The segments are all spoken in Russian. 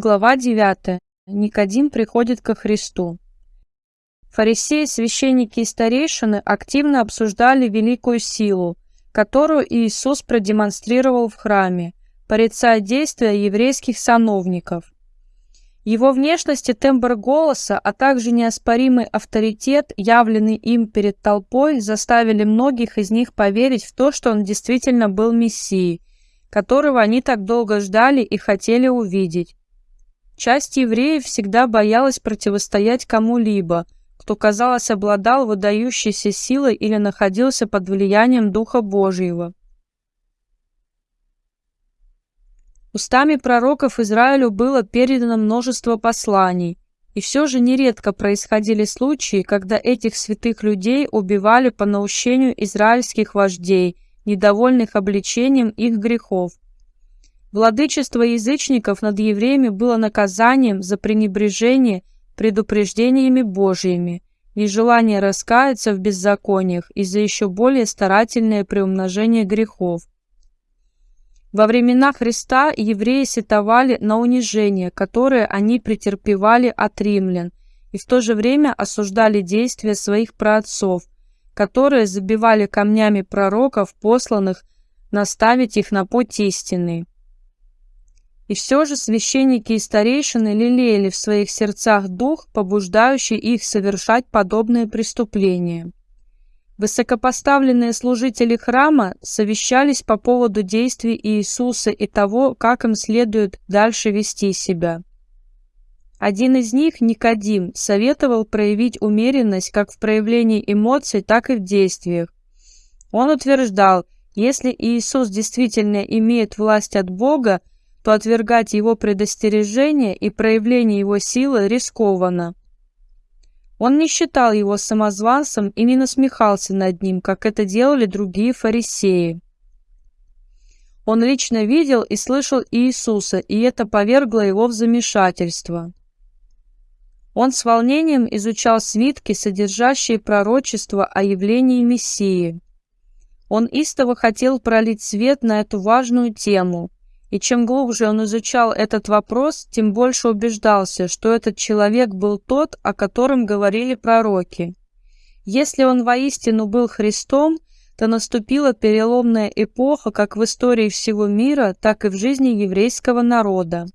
Глава 9. Никодим приходит ко Христу. Фарисеи, священники и старейшины активно обсуждали великую силу, которую Иисус продемонстрировал в храме, порицая действия еврейских сановников. Его внешность и тембр голоса, а также неоспоримый авторитет, явленный им перед толпой, заставили многих из них поверить в то, что он действительно был Мессией, которого они так долго ждали и хотели увидеть. Часть евреев всегда боялась противостоять кому-либо, кто, казалось, обладал выдающейся силой или находился под влиянием Духа Божьего. Устами пророков Израилю было передано множество посланий, и все же нередко происходили случаи, когда этих святых людей убивали по наущению израильских вождей, недовольных обличением их грехов – Владычество язычников над евреями было наказанием за пренебрежение предупреждениями Божьими, нежелание раскаяться в беззакониях и за еще более старательное приумножение грехов. Во времена Христа евреи сетовали на унижение, которое они претерпевали от римлян, и в то же время осуждали действия своих праотцов, которые забивали камнями пророков, посланных наставить их на путь истинный. И все же священники и старейшины лелеяли в своих сердцах дух, побуждающий их совершать подобные преступления. Высокопоставленные служители храма совещались по поводу действий Иисуса и того, как им следует дальше вести себя. Один из них, Никодим, советовал проявить умеренность как в проявлении эмоций, так и в действиях. Он утверждал, если Иисус действительно имеет власть от Бога, то отвергать его предостережение и проявление его силы рискованно. Он не считал его самозванцем и не насмехался над ним, как это делали другие фарисеи. Он лично видел и слышал Иисуса, и это повергло его в замешательство. Он с волнением изучал свитки, содержащие пророчество о явлении Мессии. Он истово хотел пролить свет на эту важную тему – и чем глубже он изучал этот вопрос, тем больше убеждался, что этот человек был тот, о котором говорили пророки. Если он воистину был Христом, то наступила переломная эпоха как в истории всего мира, так и в жизни еврейского народа.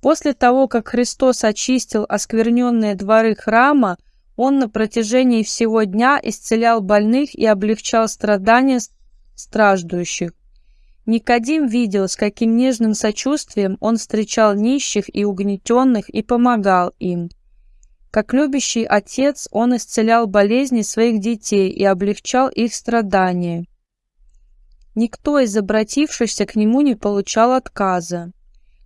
После того, как Христос очистил оскверненные дворы храма, он на протяжении всего дня исцелял больных и облегчал страдания страждущих. Никодим видел, с каким нежным сочувствием он встречал нищих и угнетенных и помогал им. Как любящий отец, он исцелял болезни своих детей и облегчал их страдания. Никто из обратившихся к нему не получал отказа.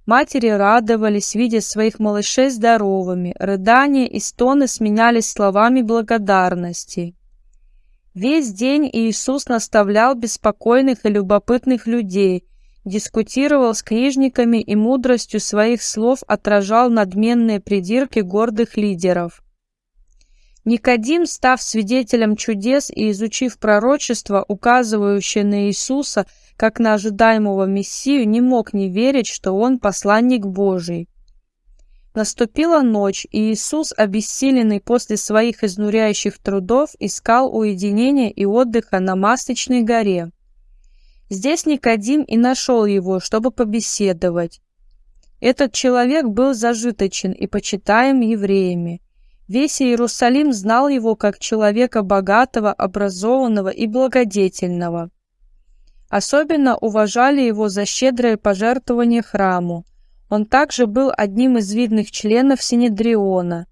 Матери радовались, видя своих малышей здоровыми, рыдания и стоны сменялись словами благодарности. Весь день Иисус наставлял беспокойных и любопытных людей, дискутировал с книжниками и мудростью своих слов отражал надменные придирки гордых лидеров. Никодим, став свидетелем чудес и изучив пророчество, указывающее на Иисуса как на ожидаемого Мессию, не мог не верить, что он посланник Божий. Наступила ночь, и Иисус, обессиленный после своих изнуряющих трудов, искал уединения и отдыха на Масличной горе. Здесь Никодим и нашел его, чтобы побеседовать. Этот человек был зажиточен и почитаем евреями. Весь Иерусалим знал его как человека богатого, образованного и благодетельного. Особенно уважали его за щедрое пожертвование храму, он также был одним из видных членов Синедриона.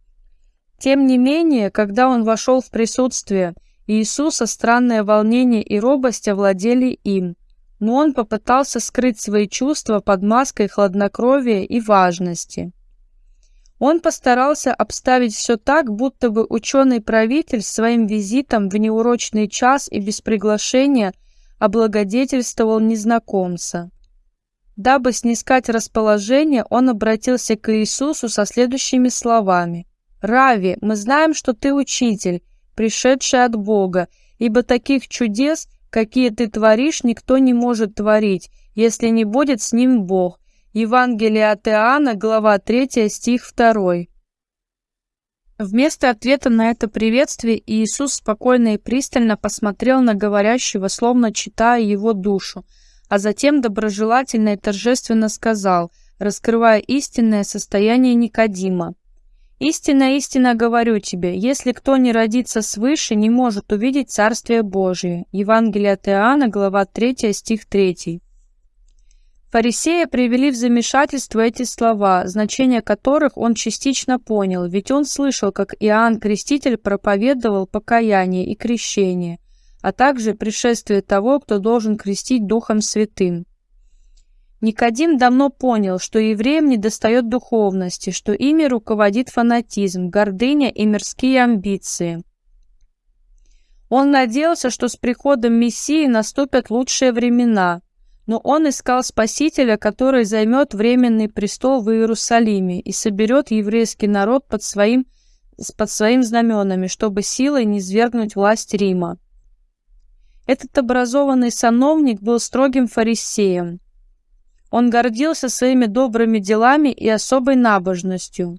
Тем не менее, когда он вошел в присутствие Иисуса, странное волнение и робость овладели им, но он попытался скрыть свои чувства под маской хладнокровия и важности. Он постарался обставить все так, будто бы ученый-правитель своим визитом в неурочный час и без приглашения облагодетельствовал незнакомца. Дабы снискать расположение, он обратился к Иисусу со следующими словами. «Рави, мы знаем, что ты учитель, пришедший от Бога, ибо таких чудес, какие ты творишь, никто не может творить, если не будет с ним Бог. Евангелие от Иоанна, глава 3, стих 2. Вместо ответа на это приветствие Иисус спокойно и пристально посмотрел на говорящего, словно читая его душу, а затем доброжелательно и торжественно сказал, раскрывая истинное состояние Никодима. «Истинно, истинно говорю тебе, если кто не родится свыше, не может увидеть Царствие Божие». Евангелие от Иоанна, глава 3, стих 3. Фарисея привели в замешательство эти слова, значение которых он частично понял, ведь он слышал, как Иоанн Креститель проповедовал покаяние и крещение, а также пришествие того, кто должен крестить Духом Святым. Никодим давно понял, что евреям недостает духовности, что ими руководит фанатизм, гордыня и мирские амбиции. Он надеялся, что с приходом Мессии наступят лучшие времена – но он искал Спасителя, который займет временный престол в Иерусалиме и соберет еврейский народ под своим, под своим знаменами, чтобы силой не свергнуть власть Рима. Этот образованный сановник был строгим фарисеем. Он гордился своими добрыми делами и особой набожностью.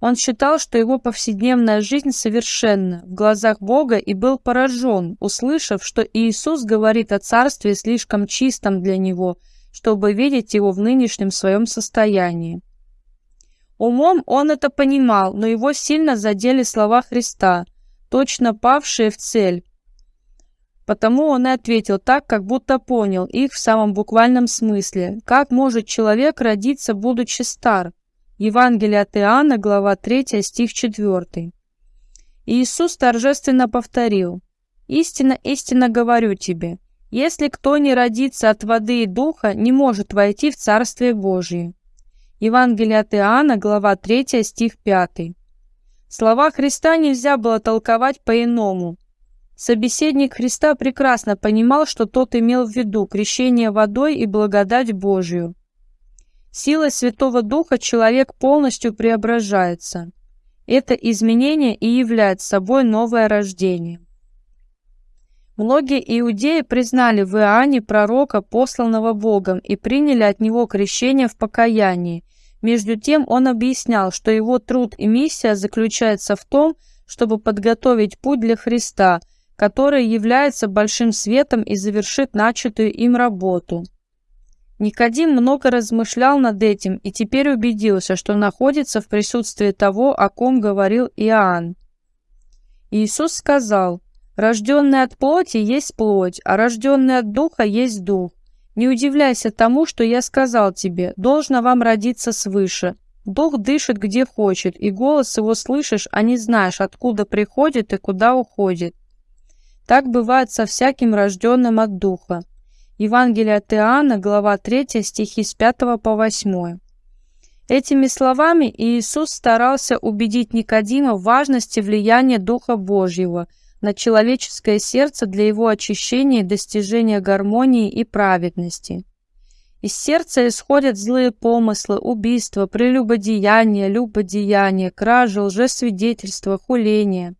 Он считал, что его повседневная жизнь совершенна в глазах Бога и был поражен, услышав, что Иисус говорит о царстве слишком чистом для него, чтобы видеть его в нынешнем своем состоянии. Умом он это понимал, но его сильно задели слова Христа, точно павшие в цель. Потому он и ответил так, как будто понял их в самом буквальном смысле. Как может человек родиться, будучи стар? Евангелие от Иоанна, глава 3, стих 4. Иисус торжественно повторил, «Истинно, истинно говорю тебе, если кто не родится от воды и духа, не может войти в Царствие Божие». Евангелие от Иоанна, глава 3, стих 5. Слова Христа нельзя было толковать по-иному. Собеседник Христа прекрасно понимал, что тот имел в виду крещение водой и благодать Божию. Силой Святого Духа человек полностью преображается. Это изменение и является собой новое рождение. Многие иудеи признали в Иоанне пророка, посланного Богом, и приняли от него крещение в покаянии. Между тем он объяснял, что его труд и миссия заключается в том, чтобы подготовить путь для Христа, который является большим светом и завершит начатую им работу. Никодим много размышлял над этим и теперь убедился, что находится в присутствии того, о ком говорил Иоанн. Иисус сказал, «Рожденный от плоти есть плоть, а рожденный от духа есть дух. Не удивляйся тому, что я сказал тебе, должно вам родиться свыше. Дух дышит где хочет, и голос его слышишь, а не знаешь, откуда приходит и куда уходит. Так бывает со всяким рожденным от духа. Евангелие от Иоанна, глава 3, стихи с 5 по 8. Этими словами Иисус старался убедить Никодима в важности влияния Духа Божьего на человеческое сердце для его очищения и достижения гармонии и праведности. Из сердца исходят злые помыслы, убийства, прелюбодеяние, любодеяние, кражи, лжесвидетельство, хуление.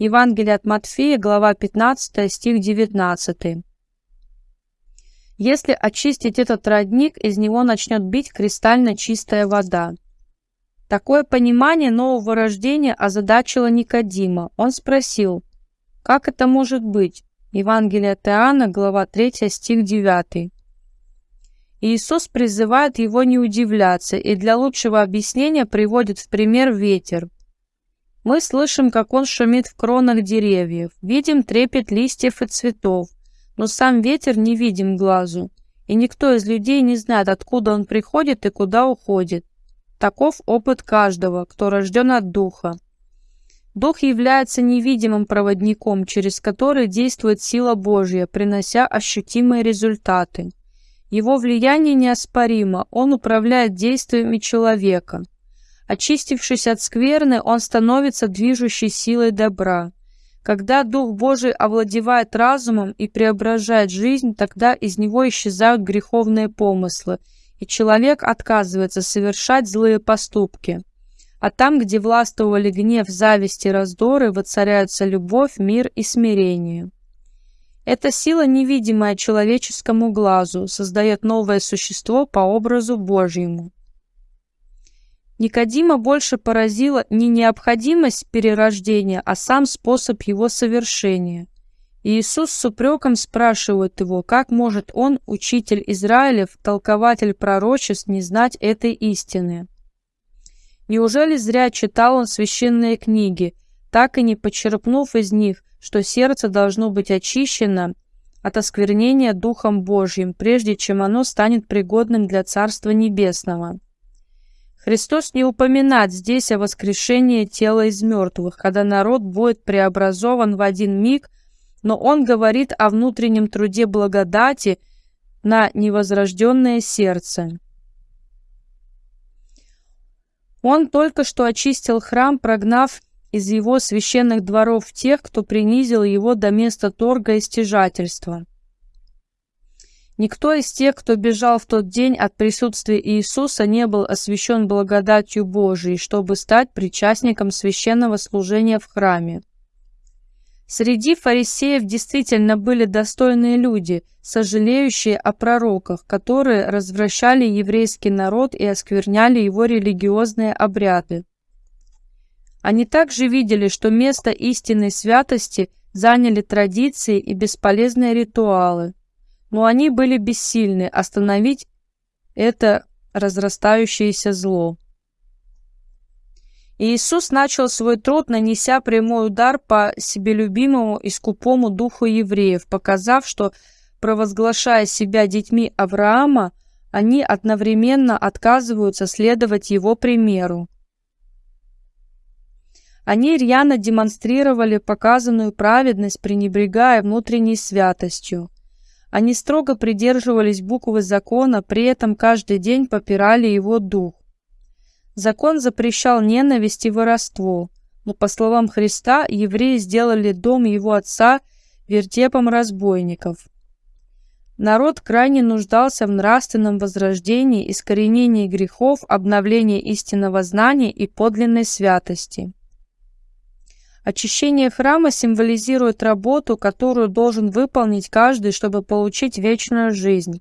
Евангелие от Матфея, глава 15, стих 19. Если очистить этот родник, из него начнет бить кристально чистая вода. Такое понимание нового рождения озадачило Никодима. Он спросил, как это может быть? Евангелие от Иоанна, глава 3, стих 9. Иисус призывает его не удивляться и для лучшего объяснения приводит в пример ветер. Мы слышим, как он шумит в кронах деревьев, видим трепет листьев и цветов, но сам ветер не видим глазу, и никто из людей не знает, откуда он приходит и куда уходит. Таков опыт каждого, кто рожден от Духа. Дух является невидимым проводником, через который действует сила Божья, принося ощутимые результаты. Его влияние неоспоримо, он управляет действиями человека. Очистившись от скверны, он становится движущей силой добра. Когда Дух Божий овладевает разумом и преображает жизнь, тогда из него исчезают греховные помыслы, и человек отказывается совершать злые поступки. А там, где властвовали гнев, зависть и раздоры, воцаряются любовь, мир и смирение. Эта сила, невидимая человеческому глазу, создает новое существо по образу Божьему. Никодима больше поразила не необходимость перерождения, а сам способ его совершения. Иисус с упреком спрашивает его, как может он, учитель Израилев, толкователь пророчеств, не знать этой истины. Неужели зря читал он священные книги, так и не почерпнув из них что сердце должно быть очищено от осквернения Духом Божьим, прежде чем оно станет пригодным для Царства Небесного. Христос не упоминает здесь о воскрешении тела из мертвых, когда народ будет преобразован в один миг, но Он говорит о внутреннем труде благодати на невозрожденное сердце. Он только что очистил храм, прогнав из его священных дворов тех, кто принизил его до места торга и стяжательства. Никто из тех, кто бежал в тот день от присутствия Иисуса, не был освящен благодатью Божией, чтобы стать причастником священного служения в храме. Среди фарисеев действительно были достойные люди, сожалеющие о пророках, которые развращали еврейский народ и оскверняли его религиозные обряды. Они также видели, что место истинной святости заняли традиции и бесполезные ритуалы, но они были бессильны остановить это разрастающееся зло. Иисус начал свой труд, нанеся прямой удар по себелюбимому и скупому духу евреев, показав, что, провозглашая себя детьми Авраама, они одновременно отказываются следовать его примеру. Они рьяно демонстрировали показанную праведность, пренебрегая внутренней святостью. Они строго придерживались буквы закона, при этом каждый день попирали его дух. Закон запрещал ненависть и воровство, но, по словам Христа, евреи сделали дом его отца вертепом разбойников. Народ крайне нуждался в нравственном возрождении, искоренении грехов, обновлении истинного знания и подлинной святости. Очищение храма символизирует работу, которую должен выполнить каждый, чтобы получить вечную жизнь.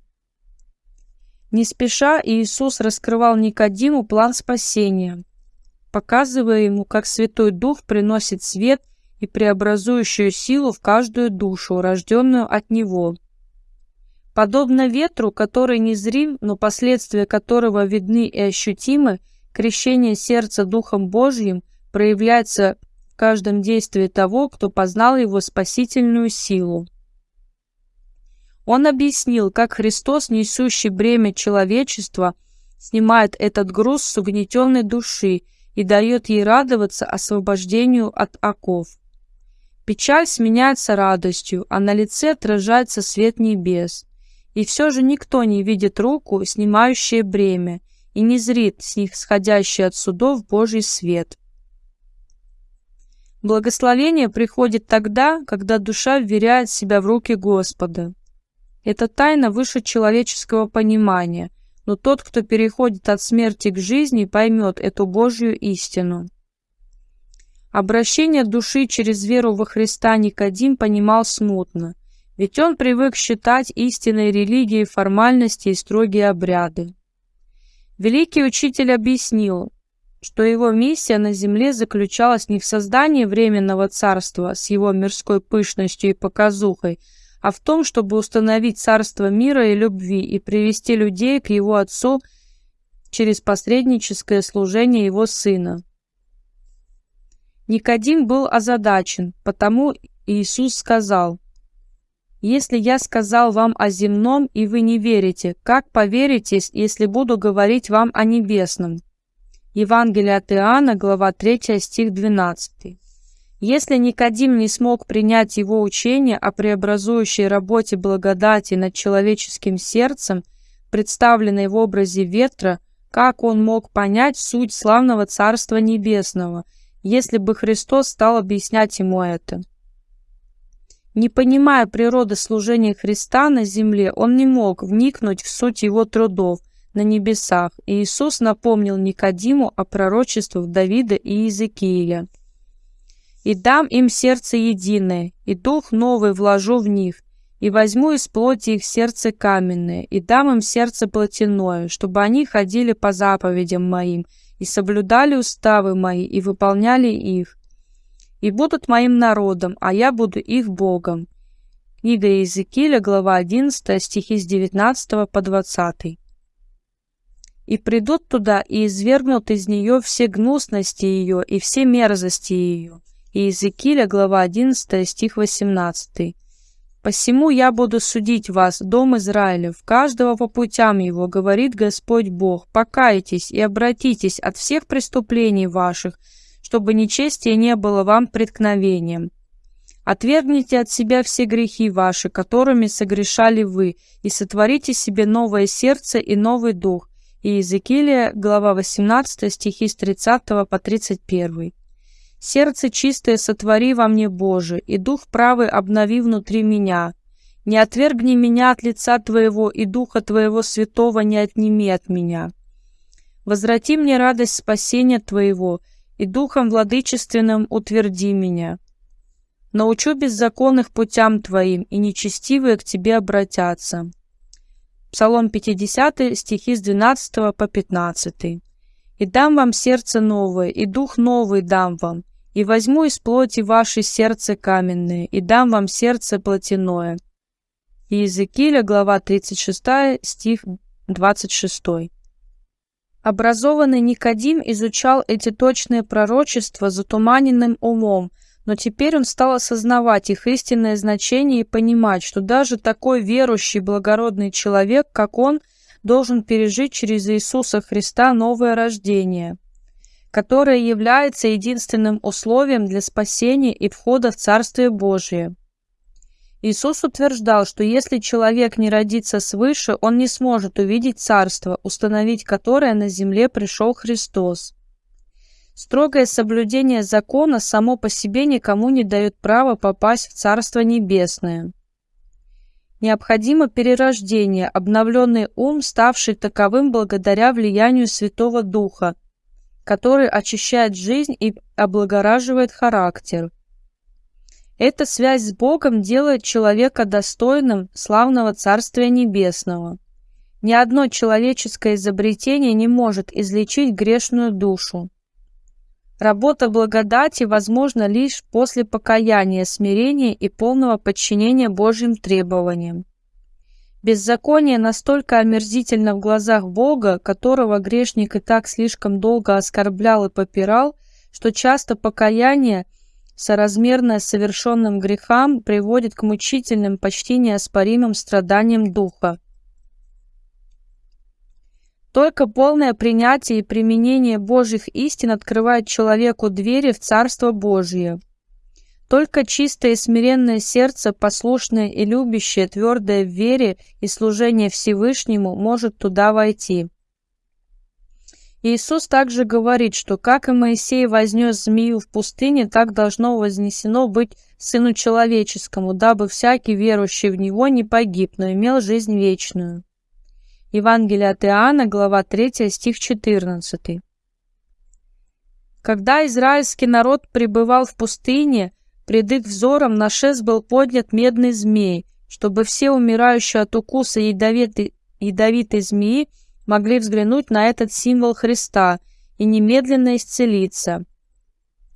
Не спеша Иисус раскрывал Никодиму план спасения, показывая ему, как Святой Дух приносит свет и преобразующую силу в каждую душу, рожденную от Него. Подобно ветру, который незрим, но последствия которого видны и ощутимы, крещение сердца Духом Божьим проявляется каждом действии того, кто познал его спасительную силу. Он объяснил, как Христос, несущий бремя человечества, снимает этот груз с угнетенной души и дает ей радоваться освобождению от оков. Печаль сменяется радостью, а на лице отражается свет небес. И все же никто не видит руку, снимающее бремя, и не зрит с них сходящий от судов Божий свет. Благословение приходит тогда, когда душа вверяет себя в руки Господа. Это тайна выше человеческого понимания, но тот, кто переходит от смерти к жизни, поймет эту Божью истину. Обращение души через веру во Христа Никодим понимал смутно, ведь он привык считать истинной религией формальности и строгие обряды. Великий учитель объяснил, что его миссия на земле заключалась не в создании временного царства с его мирской пышностью и показухой, а в том, чтобы установить царство мира и любви и привести людей к его отцу через посредническое служение его сына. Никодим был озадачен, потому Иисус сказал, «Если я сказал вам о земном, и вы не верите, как поверите, если буду говорить вам о небесном?» Евангелие от Иоанна, глава 3, стих 12. Если Никодим не смог принять его учение о преобразующей работе благодати над человеческим сердцем, представленной в образе ветра, как он мог понять суть славного Царства Небесного, если бы Христос стал объяснять ему это? Не понимая природы служения Христа на земле, он не мог вникнуть в суть его трудов, на небесах, и Иисус напомнил Никодиму о пророчествах Давида и Иезекииля. «И дам им сердце единое, и дух новый вложу в них, И возьму из плоти их сердце каменное, и дам им сердце плотяное, чтобы они ходили по заповедям моим, и соблюдали уставы мои, и выполняли их. И будут моим народом, а я буду их Богом. Книга Иезекииля, глава 11, стихи с 19 по 20. «И придут туда, и извергнут из нее все гнусности ее и все мерзости ее». Иезекииля, глава 11, стих 18. Посему я буду судить вас, дом Израилев, каждого по путям его, говорит Господь Бог. Покайтесь и обратитесь от всех преступлений ваших, чтобы нечестие не было вам преткновением. Отвергните от себя все грехи ваши, которыми согрешали вы, и сотворите себе новое сердце и новый дух. И Иезекииля, глава 18, стихи с 30 по 31. Сердце чистое сотвори во мне, Боже, и дух правый обнови внутри меня. Не отвергни меня от лица Твоего, и духа Твоего святого не отними от меня. Возврати мне радость спасения Твоего, и духом владычественным утверди меня. Научу беззаконных путям Твоим, и нечестивые к Тебе обратятся. Псалом 50, стихи с 12 по 15. «И дам вам сердце новое, и дух новый дам вам, и возьму из плоти ваше сердце каменное, и дам вам сердце плотяное». Иезекииля, глава 36, стих 26. Образованный Никодим изучал эти точные пророчества затуманенным умом, но теперь он стал осознавать их истинное значение и понимать, что даже такой верующий благородный человек, как он, должен пережить через Иисуса Христа новое рождение которое является единственным условием для спасения и входа в Царствие Божие. Иисус утверждал, что если человек не родится свыше, он не сможет увидеть Царство, установить которое на земле пришел Христос. Строгое соблюдение закона само по себе никому не дает права попасть в Царство Небесное. Необходимо перерождение, обновленный ум, ставший таковым благодаря влиянию Святого Духа – который очищает жизнь и облагораживает характер. Эта связь с Богом делает человека достойным славного Царствия Небесного. Ни одно человеческое изобретение не может излечить грешную душу. Работа благодати возможна лишь после покаяния, смирения и полного подчинения Божьим требованиям. Беззаконие настолько омерзительно в глазах Бога, которого грешник и так слишком долго оскорблял и попирал, что часто покаяние, соразмерное совершенным грехам, приводит к мучительным, почти неоспоримым страданиям духа. Только полное принятие и применение Божьих истин открывает человеку двери в Царство Божие. Только чистое и смиренное сердце, послушное и любящее, твердое в вере и служении Всевышнему, может туда войти. Иисус также говорит, что как и Моисей вознес змею в пустыне, так должно вознесено быть Сыну Человеческому, дабы всякий верующий в Него не погиб, но имел жизнь вечную. Евангелие от Иоанна, глава 3, стих 14. Когда израильский народ пребывал в пустыне, Пред их взором на шест был поднят медный змей, чтобы все умирающие от укуса ядовитой, ядовитой змеи могли взглянуть на этот символ Христа и немедленно исцелиться.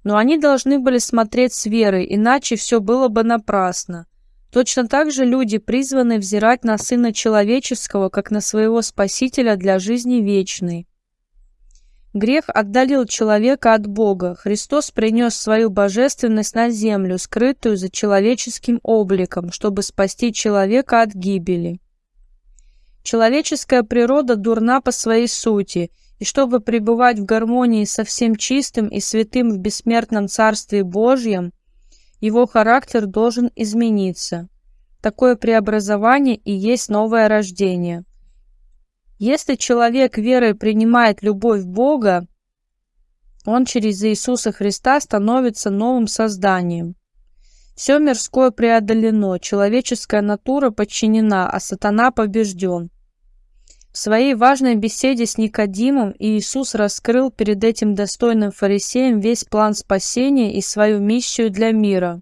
Но они должны были смотреть с верой, иначе все было бы напрасно. Точно так же люди призваны взирать на Сына Человеческого, как на своего Спасителя для жизни вечной. Грех отдалил человека от Бога. Христос принес свою божественность на землю, скрытую за человеческим обликом, чтобы спасти человека от гибели. Человеческая природа дурна по своей сути, и чтобы пребывать в гармонии со всем чистым и святым в бессмертном Царстве Божьем, его характер должен измениться. Такое преобразование и есть новое рождение – если человек верой принимает любовь Бога, он через Иисуса Христа становится новым созданием. Все мирское преодолено, человеческая натура подчинена, а сатана побежден. В своей важной беседе с Никодимом Иисус раскрыл перед этим достойным фарисеем весь план спасения и свою миссию для мира.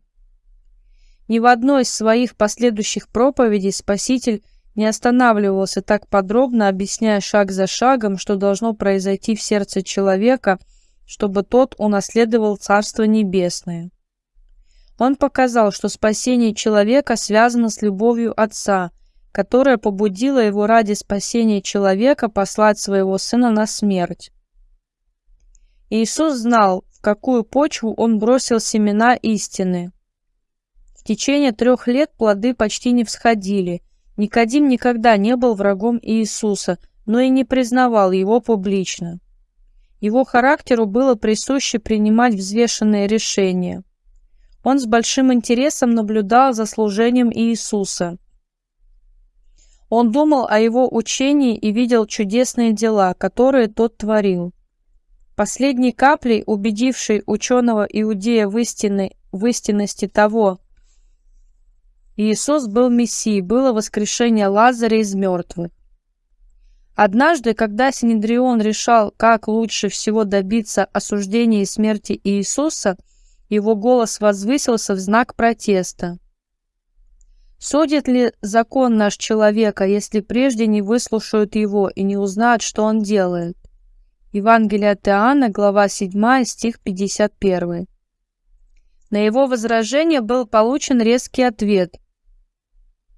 Ни в одной из своих последующих проповедей Спаситель не останавливался так подробно, объясняя шаг за шагом, что должно произойти в сердце человека, чтобы тот унаследовал Царство Небесное. Он показал, что спасение человека связано с любовью Отца, которая побудила его ради спасения человека послать своего Сына на смерть. Иисус знал, в какую почву он бросил семена истины. В течение трех лет плоды почти не всходили. Никодим никогда не был врагом Иисуса, но и не признавал его публично. Его характеру было присуще принимать взвешенные решения. Он с большим интересом наблюдал за служением Иисуса. Он думал о его учении и видел чудесные дела, которые тот творил. Последней каплей, убедившей ученого иудея в, в истинности того, Иисус был Мессией, было воскрешение Лазаря из мертвых. Однажды, когда Синедрион решал, как лучше всего добиться осуждения и смерти Иисуса, его голос возвысился в знак протеста. Судит ли закон наш человека, если прежде не выслушают его и не узнают, что он делает? Евангелие от Иоанна, глава 7, стих 51. На его возражение был получен резкий ответ.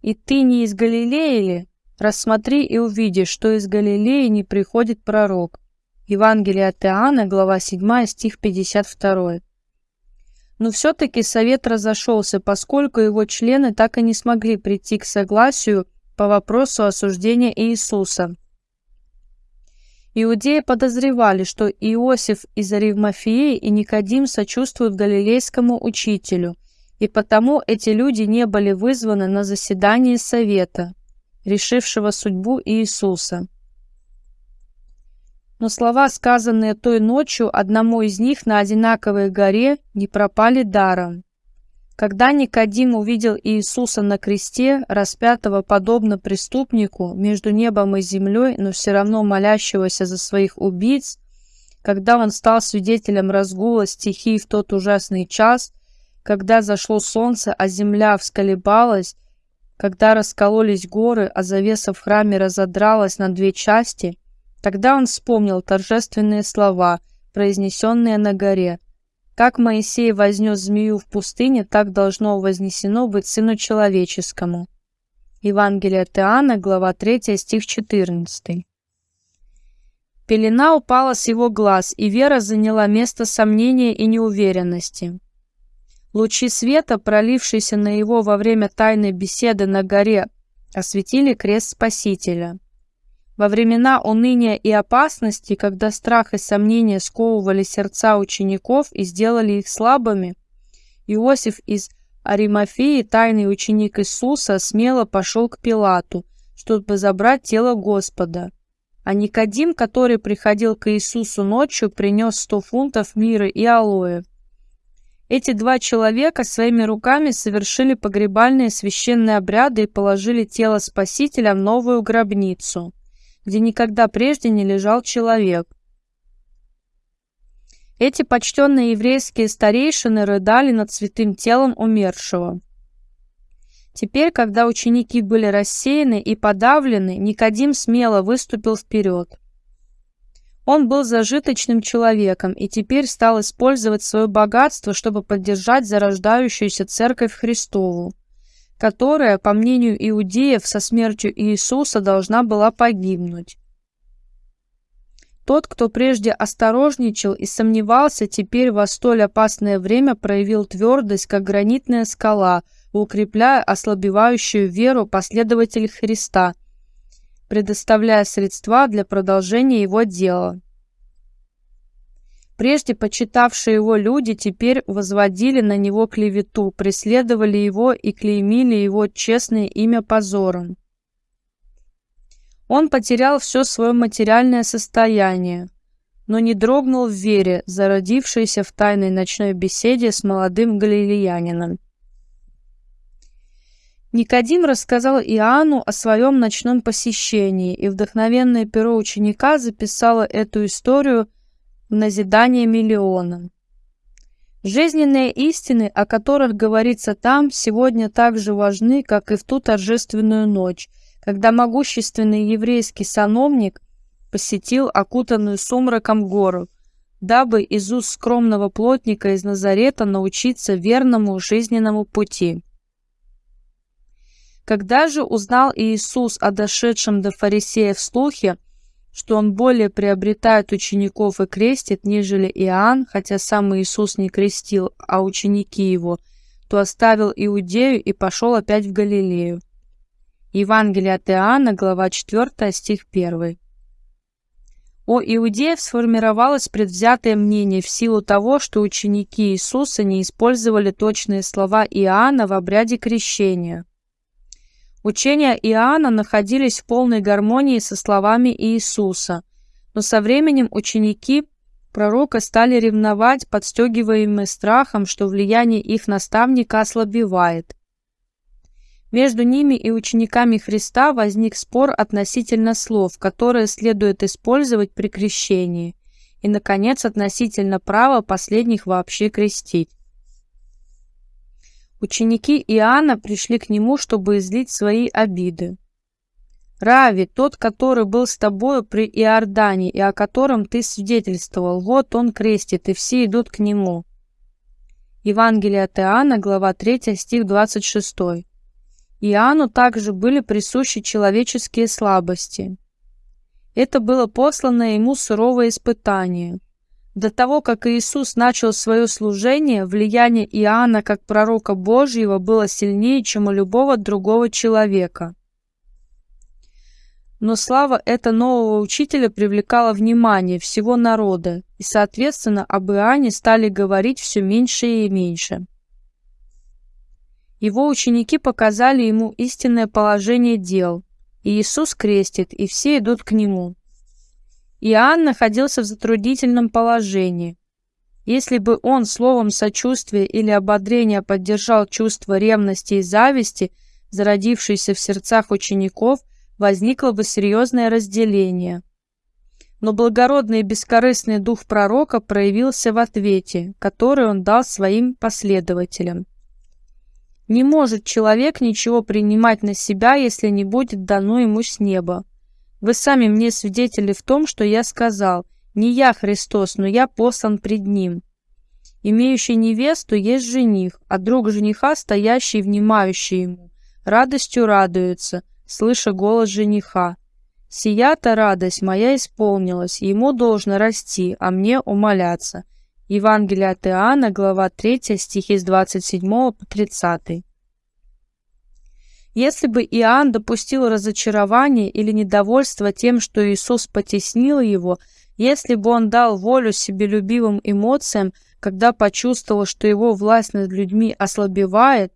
«И ты не из Галилеи ли? Рассмотри и увидишь, что из Галилеи не приходит пророк». Евангелие от Иоанна, глава 7, стих 52. Но все-таки совет разошелся, поскольку его члены так и не смогли прийти к согласию по вопросу осуждения Иисуса. Иудеи подозревали, что Иосиф из Аривмафии и Никодим сочувствуют галилейскому учителю, и потому эти люди не были вызваны на заседание совета, решившего судьбу Иисуса. Но слова, сказанные той ночью одному из них на одинаковой горе, не пропали даром. Когда Никодим увидел Иисуса на кресте, распятого подобно преступнику между небом и землей, но все равно молящегося за своих убийц, когда он стал свидетелем разгула стихий в тот ужасный час, когда зашло солнце, а земля всколебалась, когда раскололись горы, а завеса в храме разодралась на две части, тогда он вспомнил торжественные слова, произнесенные на горе – как Моисей вознес змею в пустыне, так должно вознесено быть Сыну Человеческому. Евангелие от Иоанна, глава 3, стих 14. Пелена упала с его глаз, и вера заняла место сомнения и неуверенности. Лучи света, пролившиеся на его во время тайной беседы на горе, осветили крест Спасителя. Во времена уныния и опасности, когда страх и сомнения сковывали сердца учеников и сделали их слабыми, Иосиф из Аримафеи, тайный ученик Иисуса, смело пошел к Пилату, чтобы забрать тело Господа. А Никодим, который приходил к Иисусу ночью, принес сто фунтов мира и алоэ. Эти два человека своими руками совершили погребальные священные обряды и положили тело Спасителя в новую гробницу где никогда прежде не лежал человек. Эти почтенные еврейские старейшины рыдали над святым телом умершего. Теперь, когда ученики были рассеяны и подавлены, Никодим смело выступил вперед. Он был зажиточным человеком и теперь стал использовать свое богатство, чтобы поддержать зарождающуюся церковь Христову которая, по мнению иудеев, со смертью Иисуса должна была погибнуть. Тот, кто прежде осторожничал и сомневался, теперь во столь опасное время проявил твердость, как гранитная скала, укрепляя ослабевающую веру последователей Христа, предоставляя средства для продолжения его дела. Прежде почитавшие его люди теперь возводили на него клевету, преследовали его и клеймили его честное имя позором. Он потерял все свое материальное состояние, но не дрогнул в вере, зародившейся в тайной ночной беседе с молодым галилеянином. Никодим рассказал Иоанну о своем ночном посещении, и вдохновенное перо ученика записало эту историю – в назидание миллионам. Жизненные истины, о которых говорится там, сегодня так же важны, как и в ту торжественную ночь, когда могущественный еврейский сановник посетил окутанную сумраком гору, дабы из уст скромного плотника из Назарета научиться верному жизненному пути. Когда же узнал Иисус о дошедшем до фарисеев слухе, что он более приобретает учеников и крестит, нежели Иоанн, хотя сам Иисус не крестил, а ученики его, то оставил Иудею и пошел опять в Галилею. Евангелие от Иоанна, глава 4, стих 1. У иудеев сформировалось предвзятое мнение в силу того, что ученики Иисуса не использовали точные слова Иоанна в обряде крещения. Учения Иоанна находились в полной гармонии со словами Иисуса, но со временем ученики пророка стали ревновать, подстегиваемые страхом, что влияние их наставника ослабевает. Между ними и учениками Христа возник спор относительно слов, которые следует использовать при крещении, и, наконец, относительно права последних вообще крестить. Ученики Иоанна пришли к нему, чтобы излить свои обиды. «Рави, тот, который был с тобою при Иордане и о котором ты свидетельствовал, вот он крестит, и все идут к нему». Евангелие от Иоанна, глава 3, стих 26. Иоанну также были присущи человеческие слабости. Это было посланное ему суровое испытание – до того, как Иисус начал свое служение, влияние Иоанна как пророка Божьего было сильнее, чем у любого другого человека. Но слава этого нового учителя привлекала внимание всего народа, и, соответственно, об Иоанне стали говорить все меньше и меньше. Его ученики показали ему истинное положение дел, и Иисус крестит, и все идут к нему. Иоанн находился в затруднительном положении. Если бы он словом сочувствия или ободрения поддержал чувство ревности и зависти, зародившееся в сердцах учеников, возникло бы серьезное разделение. Но благородный и бескорыстный дух пророка проявился в ответе, который он дал своим последователям. Не может человек ничего принимать на себя, если не будет дано ему с неба. Вы сами мне свидетели в том, что я сказал, не я Христос, но я послан пред Ним. Имеющий невесту есть жених, а друг жениха, стоящий и внимающий ему, радостью радуется, слыша голос жениха. Сия-то радость моя исполнилась, ему должно расти, а мне умоляться. Евангелие от Иоанна, глава 3, стихи с 27 по 30. Если бы Иоанн допустил разочарование или недовольство тем, что Иисус потеснил его, если бы он дал волю себелюбивым эмоциям, когда почувствовал, что его власть над людьми ослабевает,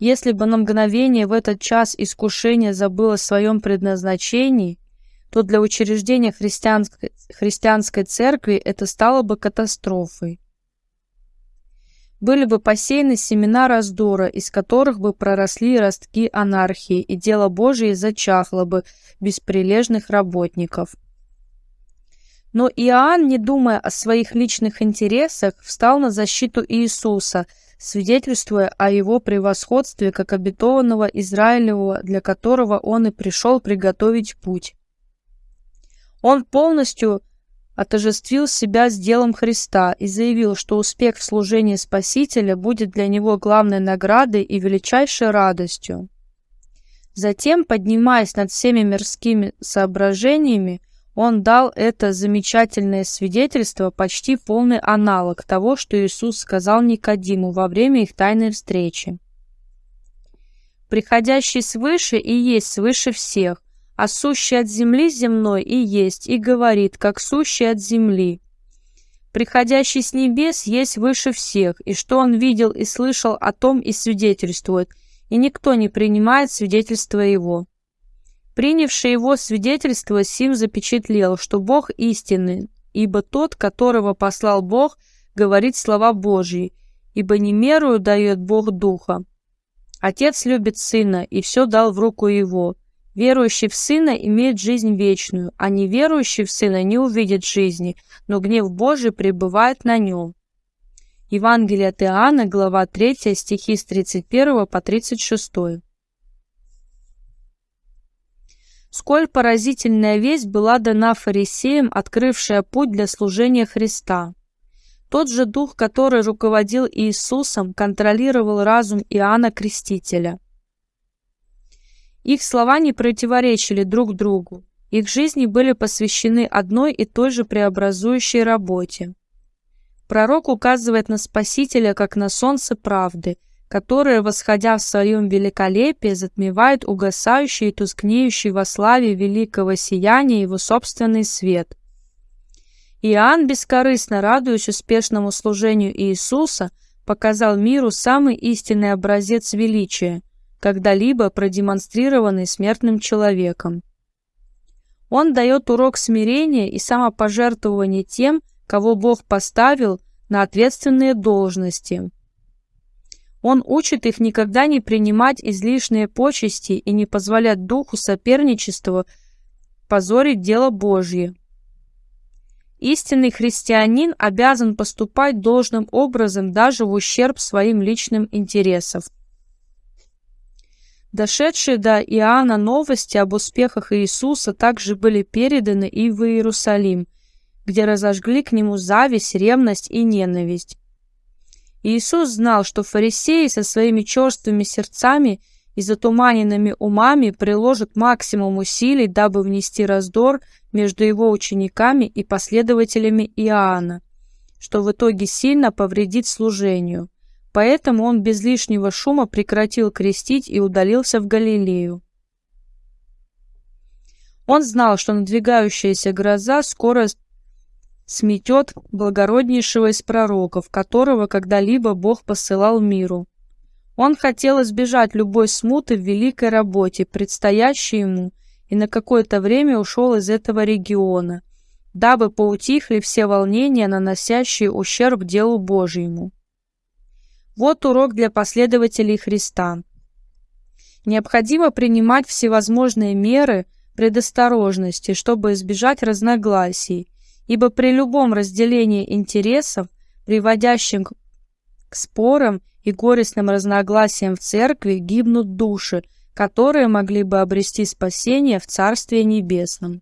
если бы на мгновение в этот час искушение забыло о своем предназначении, то для учреждения христианской, христианской церкви это стало бы катастрофой были бы посеяны семена раздора, из которых бы проросли ростки анархии, и дело Божие зачахло бы без прилежных работников. Но Иоанн, не думая о своих личных интересах, встал на защиту Иисуса, свидетельствуя о его превосходстве как обетованного Израилевого, для которого он и пришел приготовить путь. Он полностью отожествил себя с делом Христа и заявил, что успех в служении Спасителя будет для него главной наградой и величайшей радостью. Затем, поднимаясь над всеми мирскими соображениями, он дал это замечательное свидетельство, почти полный аналог того, что Иисус сказал Никодиму во время их тайной встречи. «Приходящий свыше и есть свыше всех, а сущий от земли земной и есть, и говорит, как сущий от земли. Приходящий с небес есть выше всех, и что он видел и слышал о том и свидетельствует, и никто не принимает свидетельство его. Принявший его свидетельство Сим запечатлел, что Бог истинный, ибо тот, которого послал Бог, говорит слова Божьи, ибо не мерую дает Бог Духа. Отец любит Сына и все дал в руку Его, Верующий в Сына имеет жизнь вечную, а неверующий в Сына не увидит жизни, но гнев Божий пребывает на нем. Евангелие от Иоанна, глава 3, стихи с 31 по 36. Сколь поразительная весть была дана фарисеям, открывшая путь для служения Христа. Тот же дух, который руководил Иисусом, контролировал разум Иоанна Крестителя. Их слова не противоречили друг другу. Их жизни были посвящены одной и той же преобразующей работе. Пророк указывает на Спасителя как на солнце правды, которое, восходя в своем великолепии, затмевает угасающий и тускнеющий во славе великого сияния его собственный свет. Иоанн, бескорыстно радуясь успешному служению Иисуса, показал миру самый истинный образец величия, когда-либо продемонстрированный смертным человеком. Он дает урок смирения и самопожертвования тем, кого Бог поставил на ответственные должности. Он учит их никогда не принимать излишние почести и не позволять духу соперничества позорить дело Божье. Истинный христианин обязан поступать должным образом даже в ущерб своим личным интересам. Дошедшие до Иоанна новости об успехах Иисуса также были переданы и в Иерусалим, где разожгли к нему зависть, ревность и ненависть. Иисус знал, что фарисеи со своими черствыми сердцами и затуманенными умами приложат максимум усилий, дабы внести раздор между его учениками и последователями Иоанна, что в итоге сильно повредит служению. Поэтому он без лишнего шума прекратил крестить и удалился в Галилею. Он знал, что надвигающаяся гроза скоро сметет благороднейшего из пророков, которого когда-либо Бог посылал миру. Он хотел избежать любой смуты в великой работе, предстоящей ему, и на какое-то время ушел из этого региона, дабы поутихли все волнения, наносящие ущерб делу Божьему. Вот урок для последователей Христа. Необходимо принимать всевозможные меры предосторожности, чтобы избежать разногласий, ибо при любом разделении интересов, приводящем к спорам и горестным разногласиям в церкви, гибнут души, которые могли бы обрести спасение в Царстве Небесном.